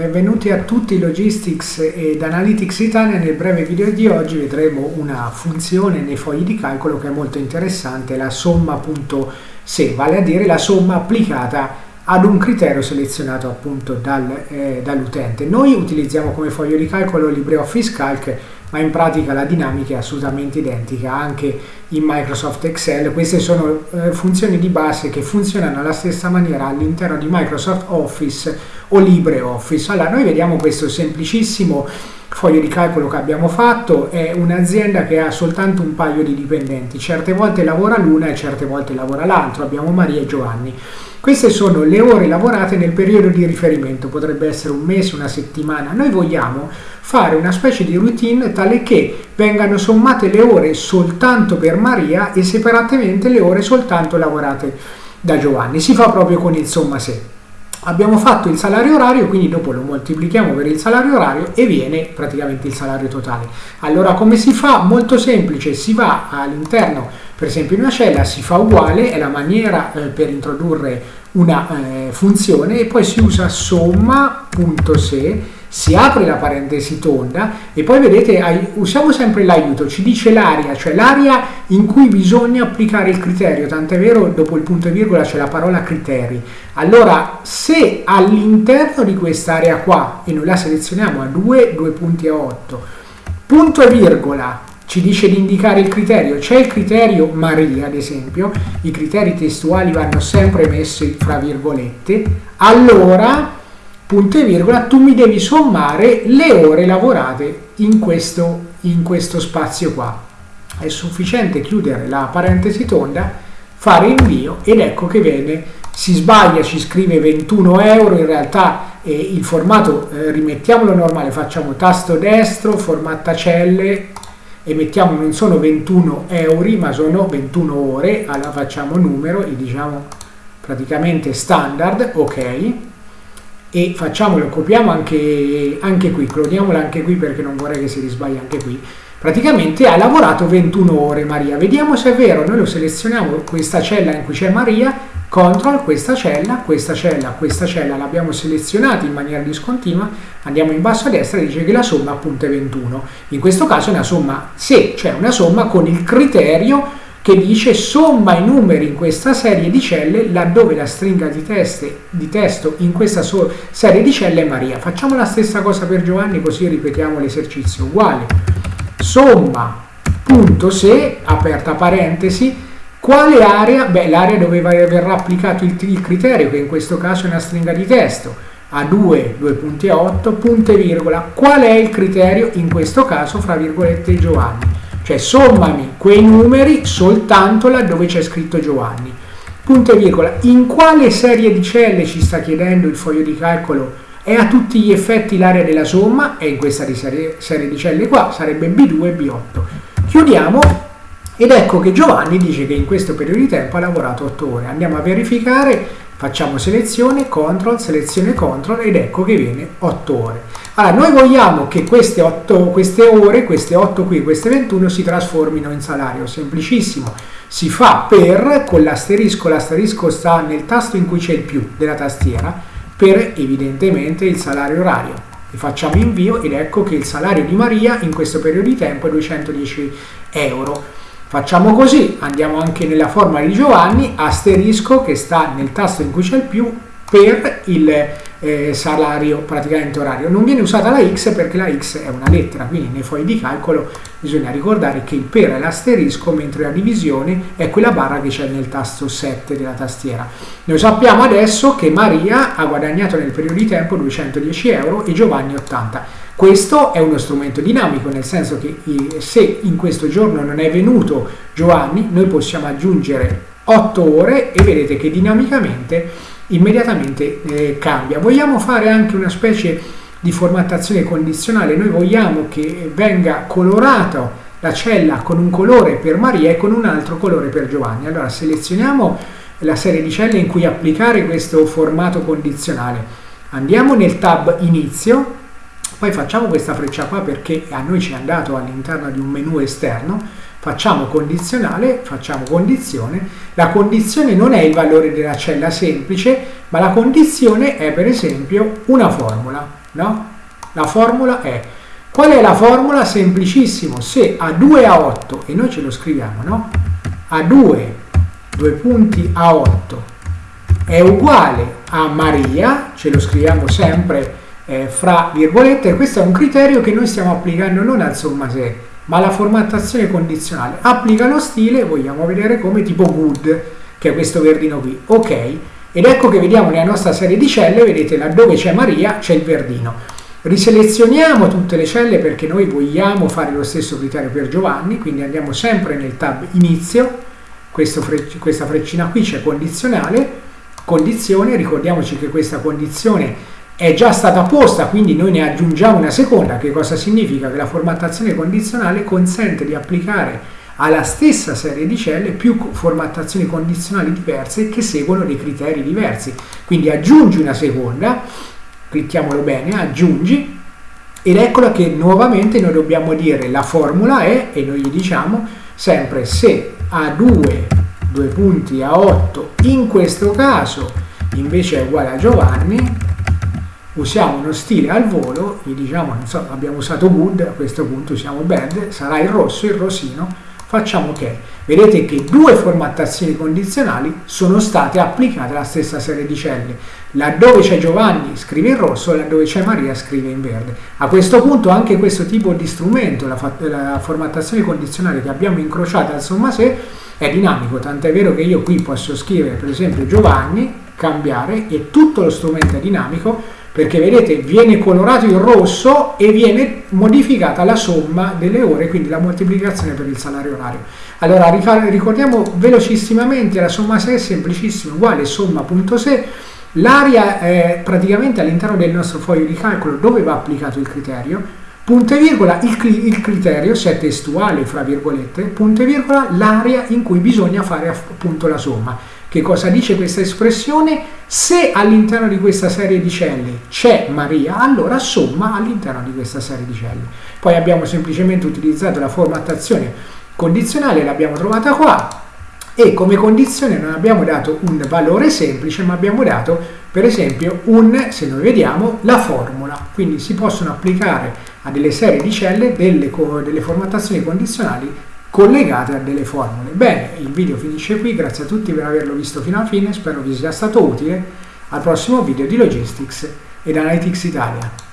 Benvenuti a tutti Logistics ed Analytics Italia. Nel breve video di oggi vedremo una funzione nei fogli di calcolo che è molto interessante, la somma.se, vale a dire la somma applicata ad un criterio selezionato appunto dal, eh, dall'utente. Noi utilizziamo come foglio di calcolo LibreOffice Calc ma in pratica la dinamica è assolutamente identica anche in Microsoft Excel. Queste sono eh, funzioni di base che funzionano alla stessa maniera all'interno di Microsoft Office o LibreOffice. Allora, noi vediamo questo semplicissimo foglio di calcolo che abbiamo fatto, è un'azienda che ha soltanto un paio di dipendenti, certe volte lavora l'una e certe volte lavora l'altro, abbiamo Maria e Giovanni. Queste sono le ore lavorate nel periodo di riferimento, potrebbe essere un mese, una settimana. Noi vogliamo fare una specie di routine tale che vengano sommate le ore soltanto per Maria e separatamente le ore soltanto lavorate da Giovanni. Si fa proprio con il somma se. Abbiamo fatto il salario orario, quindi dopo lo moltiplichiamo per il salario orario e viene praticamente il salario totale. Allora come si fa? Molto semplice, si va all'interno per esempio in una cella si fa uguale, è la maniera eh, per introdurre una eh, funzione e poi si usa somma.se, si apre la parentesi tonda e poi vedete usiamo sempre l'aiuto, ci dice l'area, cioè l'area in cui bisogna applicare il criterio, tant'è vero dopo il punto e virgola c'è la parola criteri. Allora se all'interno di quest'area qua, e noi la selezioniamo a 2, 2 punti a 8, punto e virgola, ci dice di indicare il criterio, c'è il criterio Maria ad esempio, i criteri testuali vanno sempre messi fra virgolette, allora punto e virgola tu mi devi sommare le ore lavorate in questo, in questo spazio qua. È sufficiente chiudere la parentesi tonda, fare invio ed ecco che viene, si sbaglia, ci scrive 21 euro, in realtà eh, il formato eh, rimettiamolo normale, facciamo tasto destro, formatta celle, e mettiamo non sono 21 euro ma sono 21 ore allora facciamo numero e diciamo praticamente standard ok e facciamolo copiamo anche, anche qui cloniamolo anche qui perché non vorrei che si risbagli anche qui. Praticamente ha lavorato 21 ore Maria. Vediamo se è vero. Noi lo selezioniamo questa cella in cui c'è Maria CTRL, questa cella, questa cella, questa cella. L'abbiamo selezionata in maniera discontinua, andiamo in basso a destra e dice che la somma appunto è 21. In questo caso è una somma se, cioè una somma con il criterio che dice somma i numeri in questa serie di celle laddove la stringa di, teste, di testo in questa so serie di celle è Maria. Facciamo la stessa cosa per Giovanni così ripetiamo l'esercizio uguale. Somma punto se, aperta parentesi, quale area? Beh, l'area dove verrà applicato il, il, criterio, che in questo caso è una stringa di testo, a 2, 2 punti a 8, punto e virgola. Qual è il criterio? In questo caso, fra virgolette, Giovanni. Cioè, sommami quei numeri soltanto laddove c'è scritto Giovanni. Punto e virgola. In quale serie di celle ci sta chiedendo il foglio di calcolo? È a tutti gli effetti l'area della somma, e in questa serie, serie di celle qua sarebbe B2 e B8. Chiudiamo ed ecco che Giovanni dice che in questo periodo di tempo ha lavorato 8 ore. Andiamo a verificare, facciamo selezione, CTRL, selezione CTRL ed ecco che viene 8 ore. Allora, noi vogliamo che queste, 8, queste ore, queste 8 qui, queste 21, si trasformino in salario. Semplicissimo. Si fa per, con l'asterisco, l'asterisco sta nel tasto in cui c'è il più della tastiera, per evidentemente il salario orario. Facciamo invio ed ecco che il salario di Maria in questo periodo di tempo è 210 euro. Facciamo così, andiamo anche nella forma di Giovanni, asterisco che sta nel tasto in cui c'è il più per il eh, salario praticamente orario. Non viene usata la x perché la x è una lettera, quindi nei fogli di calcolo bisogna ricordare che il per è l'asterisco mentre la divisione è quella barra che c'è nel tasto 7 della tastiera. Noi sappiamo adesso che Maria ha guadagnato nel periodo di tempo 210 euro e Giovanni 80. Questo è uno strumento dinamico, nel senso che se in questo giorno non è venuto Giovanni, noi possiamo aggiungere 8 ore e vedete che dinamicamente immediatamente eh, cambia. Vogliamo fare anche una specie di formattazione condizionale, noi vogliamo che venga colorata la cella con un colore per Maria e con un altro colore per Giovanni. Allora selezioniamo la serie di celle in cui applicare questo formato condizionale. Andiamo nel tab Inizio, poi facciamo questa freccia qua perché a noi ci è andato all'interno di un menu esterno, facciamo condizionale, facciamo condizione, la condizione non è il valore della cella semplice, ma la condizione è per esempio una formula, no? La formula è, qual è la formula? Semplicissimo, se A2 a 8, e noi ce lo scriviamo, no? A2, due punti a 8, è uguale a Maria, ce lo scriviamo sempre eh, fra virgolette, questo è un criterio che noi stiamo applicando non al somma se, ma la formattazione condizionale. Applica lo stile, vogliamo vedere come tipo good, che è questo verdino qui, ok, ed ecco che vediamo nella nostra serie di celle, vedete laddove c'è Maria c'è il verdino. Riselezioniamo tutte le celle perché noi vogliamo fare lo stesso criterio per Giovanni, quindi andiamo sempre nel tab inizio, freccia, questa freccina qui c'è condizionale, condizione, ricordiamoci che questa condizione è già stata posta, quindi noi ne aggiungiamo una seconda, che cosa significa? Che la formattazione condizionale consente di applicare alla stessa serie di celle più formattazioni condizionali diverse che seguono dei criteri diversi. Quindi aggiungi una seconda, clicchiamolo bene, aggiungi, ed eccola che nuovamente noi dobbiamo dire la formula è, e noi gli diciamo sempre se A2, due punti a 8, in questo caso invece è uguale a Giovanni, usiamo uno stile al volo, gli diciamo, non so, abbiamo usato good, a questo punto usiamo bad, sarà il rosso, il rosino, facciamo ok. Vedete che due formattazioni condizionali sono state applicate alla stessa serie di celle. Laddove c'è Giovanni scrive in rosso, laddove c'è Maria scrive in verde. A questo punto anche questo tipo di strumento, la, la formattazione condizionale che abbiamo incrociato al somma se, è dinamico, tant'è vero che io qui posso scrivere per esempio Giovanni, cambiare e tutto lo strumento è dinamico perché vedete viene colorato in rosso e viene modificata la somma delle ore, quindi la moltiplicazione per il salario orario. Allora ricordiamo velocissimamente la somma se è semplicissima, uguale somma.se, l'area è praticamente all'interno del nostro foglio di calcolo dove va applicato il criterio, punto e virgola, il, il criterio, se è testuale fra virgolette, punto e virgola, l'area in cui bisogna fare appunto la somma. Che cosa dice questa espressione? Se all'interno di questa serie di celle c'è Maria, allora somma all'interno di questa serie di celle. Poi abbiamo semplicemente utilizzato la formattazione condizionale, l'abbiamo trovata qua, e come condizione non abbiamo dato un valore semplice, ma abbiamo dato per esempio un, se noi vediamo, la formula. Quindi si possono applicare a delle serie di celle delle, delle formattazioni condizionali collegate a delle formule. Bene, il video finisce qui, grazie a tutti per averlo visto fino alla fine, spero vi sia stato utile. Al prossimo video di Logistics ed Analytics Italia.